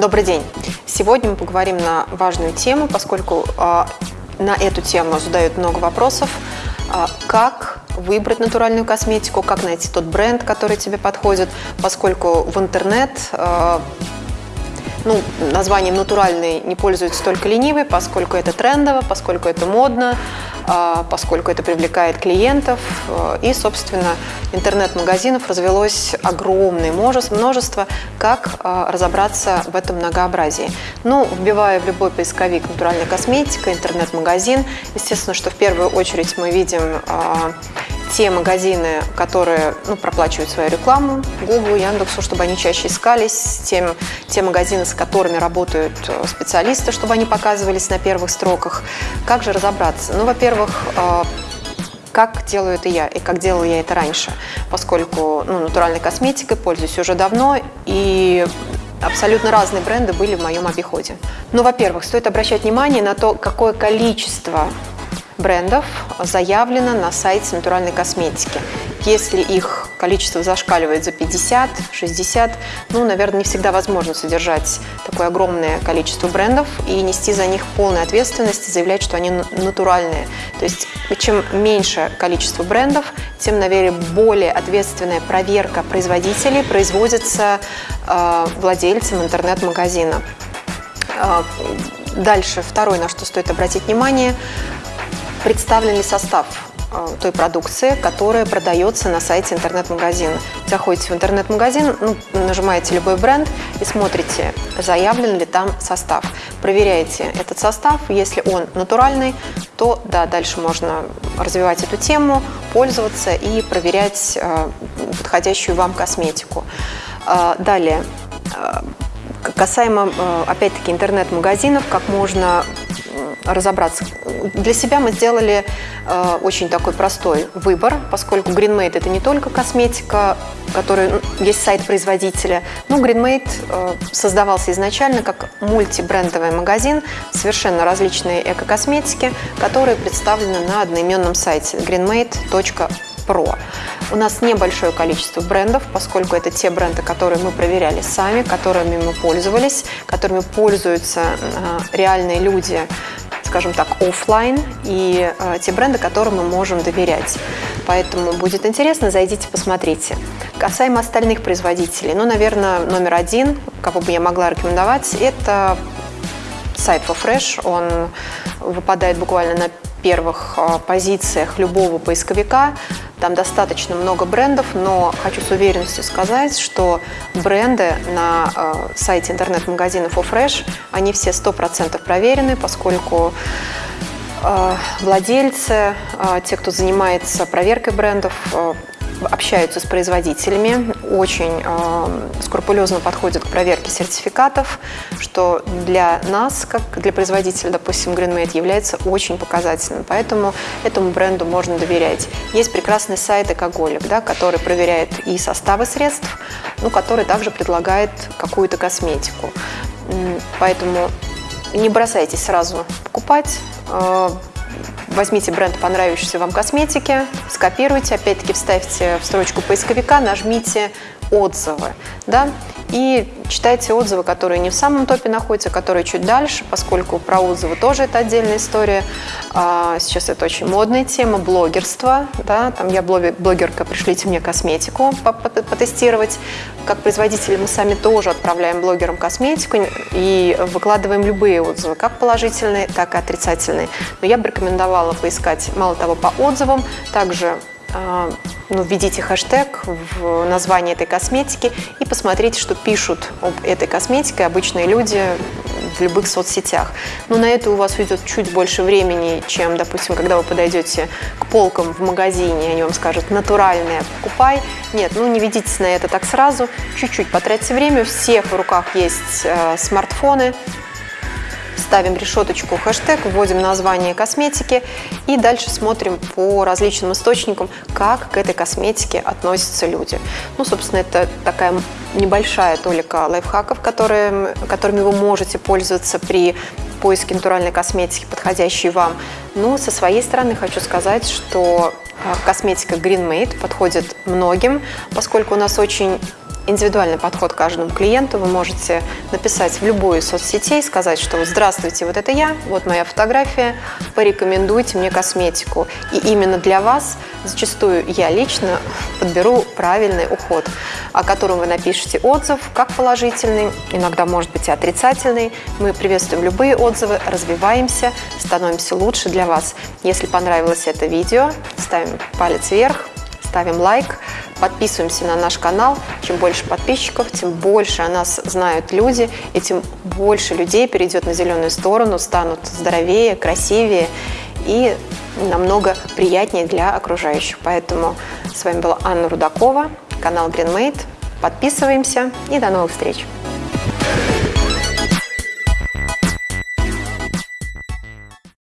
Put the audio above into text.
Добрый день! Сегодня мы поговорим на важную тему, поскольку э, на эту тему задают много вопросов. Э, как выбрать натуральную косметику, как найти тот бренд, который тебе подходит, поскольку в интернет э, ну, названием натуральный не пользуются только ленивые, поскольку это трендово, поскольку это модно, а, поскольку это привлекает клиентов. А, и, собственно, интернет-магазинов развелось огромное множество, как а, разобраться в этом многообразии. Ну, вбивая в любой поисковик «натуральная косметика», интернет-магазин, естественно, что в первую очередь мы видим те магазины, которые ну, проплачивают свою рекламу, Google, Яндексу, чтобы они чаще искались, тем, те магазины, с которыми работают э, специалисты, чтобы они показывались на первых строках. Как же разобраться? Ну, во-первых, э, как делаю это я и как делала я это раньше, поскольку ну, натуральной косметикой пользуюсь уже давно и абсолютно разные бренды были в моем обиходе. Ну, во-первых, стоит обращать внимание на то, какое количество брендов заявлено на сайте натуральной косметики. Если их количество зашкаливает за 50, 60, ну, наверное, не всегда возможно содержать такое огромное количество брендов и нести за них полную ответственность и заявлять, что они натуральные. То есть, чем меньше количество брендов, тем, наверное, более ответственная проверка производителей производится э, владельцем интернет-магазина. Э, дальше, второе, на что стоит обратить внимание – представлен ли состав э, той продукции, которая продается на сайте интернет-магазина. Заходите в интернет-магазин, ну, нажимаете любой бренд и смотрите, заявлен ли там состав. Проверяете этот состав, если он натуральный, то да, дальше можно развивать эту тему, пользоваться и проверять э, подходящую вам косметику. Э, далее, касаемо, опять-таки, интернет-магазинов, как можно разобраться. Для себя мы сделали э, очень такой простой выбор, поскольку GreenMade это не только косметика, который есть сайт производителя. Ну, GreenMade э, создавался изначально как мультибрендовый магазин, совершенно различные эко-косметики, которые представлены на одноименном сайте greenmade.pro. У нас небольшое количество брендов, поскольку это те бренды, которые мы проверяли сами, которыми мы пользовались, которыми пользуются э, реальные люди скажем так, офлайн и э, те бренды, которым мы можем доверять. Поэтому будет интересно, зайдите, посмотрите. Касаемо остальных производителей, ну, наверное, номер один, кого бы я могла рекомендовать, это сайт ForFresh. Он выпадает буквально на первых а, позициях любого поисковика. Там достаточно много брендов, но хочу с уверенностью сказать, что бренды на а, сайте интернет-магазина ForFresh, они все 100% проверены, поскольку а, владельцы, те, кто занимается проверкой брендов, общаются с производителями, очень э, скрупулезно подходят к проверке сертификатов, что для нас, как для производителя, допустим, GreenMade, является очень показательным. Поэтому этому бренду можно доверять. Есть прекрасный сайт Экоголик, да, который проверяет и составы средств, ну, который также предлагает какую-то косметику. Поэтому не бросайтесь сразу покупать, э, Возьмите бренд понравившейся вам косметики, скопируйте, опять-таки вставьте в строчку поисковика, нажмите отзывы. Да? И читайте отзывы, которые не в самом топе находятся, которые чуть дальше, поскольку про отзывы тоже это отдельная история. А, сейчас это очень модная тема, блогерство. Да? Там я блогерка, пришлите мне косметику потестировать. Как производители мы сами тоже отправляем блогерам косметику и выкладываем любые отзывы, как положительные, так и отрицательные. Но я бы рекомендовала поискать, мало того, по отзывам, также ну, введите хэштег в название этой косметики и посмотрите, что пишут об этой косметике обычные люди в любых соцсетях. Но на это у вас уйдет чуть больше времени, чем, допустим, когда вы подойдете к полкам в магазине, и они вам скажут «натуральное, покупай». Нет, ну не ведитесь на это так сразу, чуть-чуть потратьте время. У всех в руках есть э, смартфоны, ставим решеточку хэштег, вводим название косметики и дальше смотрим по различным источникам, как к этой косметике относятся люди. Ну, собственно, это такая небольшая толика лайфхаков, которые, которыми вы можете пользоваться при поиске натуральной косметики, подходящей вам. Ну, со своей стороны хочу сказать, что а, косметика Green Made подходит многим, поскольку у нас очень индивидуальный подход к каждому клиенту. Вы можете написать в любую соцсетей, сказать, что вот здравствуйте, вот это я, вот моя фотография, порекомендуйте мне косметику. И именно для вас зачастую я лично подберу правильный уход, о котором вы напишите отзыв, как положительный, иногда может быть и отрицательный. Мы приветствуем любые отзывы, развиваемся, становимся лучше для вас. Если понравилось это видео, ставим палец вверх, ставим лайк, подписываемся на наш канал. Чем больше подписчиков, тем больше о нас знают люди, и тем больше людей перейдет на зеленую сторону, станут здоровее, красивее и намного приятнее для окружающих. Поэтому с вами была Анна Рудакова, канал GreenMate. Подписываемся и до новых встреч!